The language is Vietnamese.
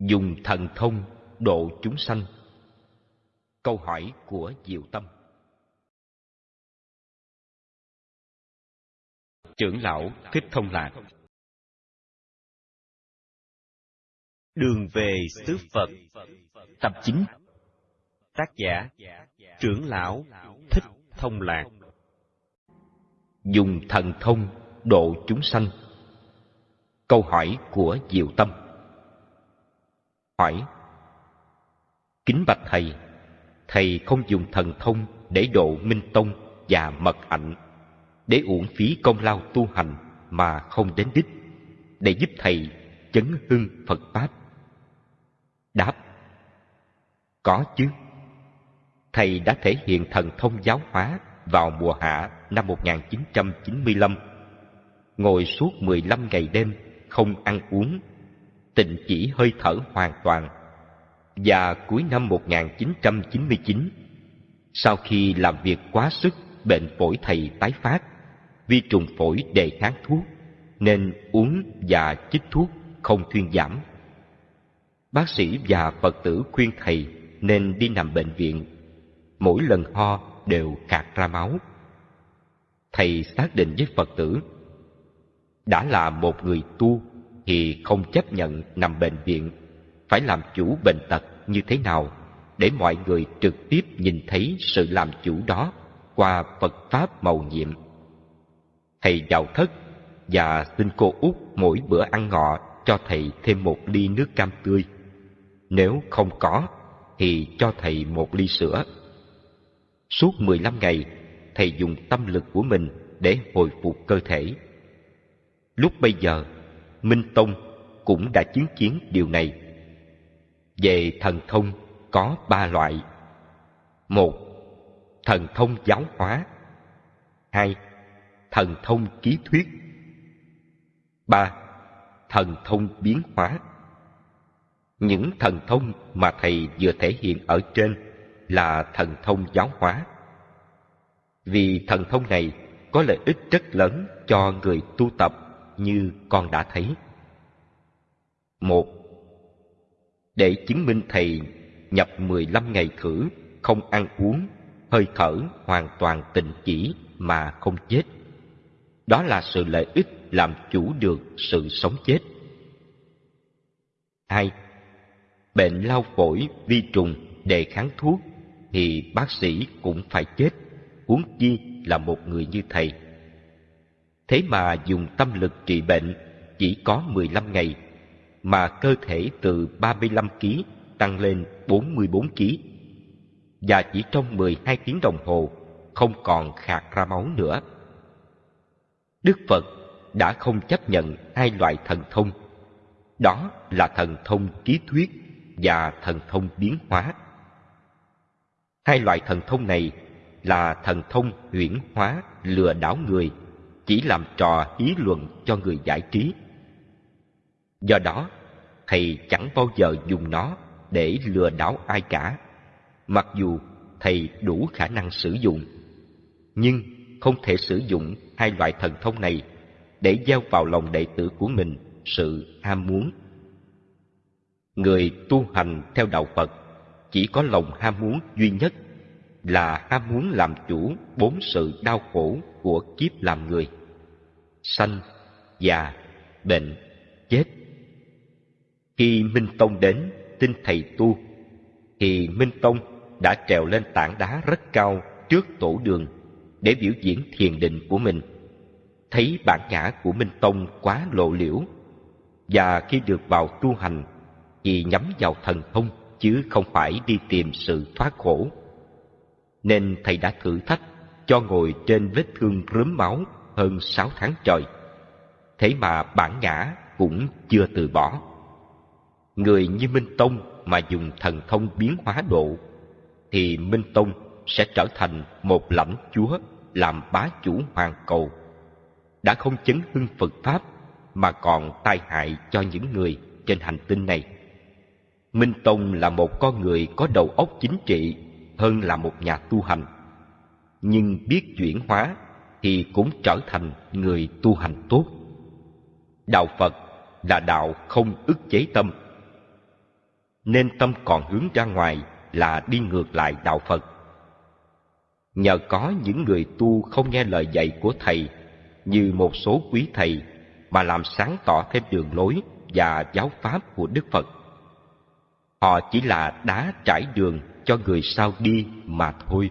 dùng thần thông độ chúng sanh. Câu hỏi của diệu tâm. Trưởng lão thích thông lạc. Đường về xứ phật. Tập chín. Tác giả trưởng lão thích thông lạc. Dùng thần thông độ chúng sanh. Câu hỏi của diệu tâm hỏi. Kính bạch thầy thầy không dùng thần thông để độ minh tông và mật hạnh để uổng phí công lao tu hành mà không đến đích, để giúp thầy chấn hưng phật pháp. Đáp, có chứ. Thầy đã thể hiện thần thông giáo hóa vào mùa hạ năm 1995 ngồi suốt 15 ngày đêm, không ăn uống tịnh chỉ hơi thở hoàn toàn. Và cuối năm 1999 sau khi làm việc quá sức, bệnh phổi thầy tái phát, vi trùng phổi đề kháng thuốc, nên uống và chích thuốc không thuyên giảm. Bác sĩ và phật tử khuyên thầy nên đi nằm bệnh viện. Mỗi lần ho đều khạc ra máu. Thầy xác định với phật tử, đã là một người tu thì không chấp nhận nằm bệnh viện phải làm chủ bệnh tật như thế nào để mọi người trực tiếp nhìn thấy sự làm chủ đó qua Phật Pháp màu nhiệm. Thầy đạo thất và xin cô út mỗi bữa ăn ngọ cho thầy thêm một ly nước cam tươi. Nếu không có, thì cho thầy một ly sữa. Suốt 15 ngày, thầy dùng tâm lực của mình để hồi phục cơ thể. Lúc bây giờ, Minh Tông cũng đã chứng kiến điều này. Về thần thông có ba loại. Một, thần thông giáo hóa. Hai, thần thông ký thuyết. Ba, thần thông biến hóa. Những thần thông mà thầy vừa thể hiện ở trên là thần thông giáo hóa. Vì thần thông này có lợi ích rất lớn cho người tu tập như con đã thấy. Một, để chứng minh thầy nhập 15 ngày khử, không ăn uống, hơi thở hoàn toàn tịnh chỉ mà không chết. Đó là sự lợi ích làm chủ được sự sống chết. Hai, bệnh lao phổi, vi trùng, đề kháng thuốc thì bác sĩ cũng phải chết, huống chi là một người như thầy. Thế mà dùng tâm lực trị bệnh chỉ có 15 ngày mà cơ thể từ 35 kg tăng lên 44 kg. Và chỉ trong 12 tiếng đồng hồ không còn khạc ra máu nữa. Đức Phật đã không chấp nhận hai loại thần thông. Đó là thần thông ký thuyết và thần thông biến hóa. Hai loại thần thông này là thần thông huyễn hóa lừa đảo người, chỉ làm trò ý luận cho người giải trí. Do đó, thầy chẳng bao giờ dùng nó để lừa đảo ai cả, mặc dù thầy đủ khả năng sử dụng. Nhưng không thể sử dụng hai loại thần thông này để gieo vào lòng đệ tử của mình sự ham muốn. Người tu hành theo đạo Phật chỉ có lòng ham muốn duy nhất là ham muốn làm chủ bốn sự đau khổ của kiếp làm người. Sanh, già, bệnh, chết. Khi Minh Tông đến tin thầy tu, thì Minh Tông đã trèo lên tảng đá rất cao trước tổ đường để biểu diễn thiền định của mình. Thấy bản ngã của Minh Tông quá lộ liễu, và khi được vào tu hành thì nhắm vào thần thông chứ không phải đi tìm sự thoát khổ. Nên thầy đã thử thách cho ngồi trên vết thương rớm máu hơn sáu tháng trời. Thế mà bản ngã cũng chưa từ bỏ. Người như Minh Tông mà dùng thần thông biến hóa độ, thì Minh Tông sẽ trở thành một lãnh chúa làm bá chủ hoàng cầu. Đã không chấn hưng Phật Pháp mà còn tai hại cho những người trên hành tinh này. Minh Tông là một con người có đầu óc chính trị hơn là một nhà tu hành. Nhưng biết chuyển hóa thì cũng trở thành người tu hành tốt. Đạo Phật là đạo không ức chế tâm. nên tâm còn hướng ra ngoài là đi ngược lại đạo Phật. Nhờ có những người tu không nghe lời dạy của Thầy, như một số quý Thầy, mà làm sáng tỏ thêm đường lối và giáo pháp của Đức Phật. Họ chỉ là đá trải đường cho người sau đi mà thôi.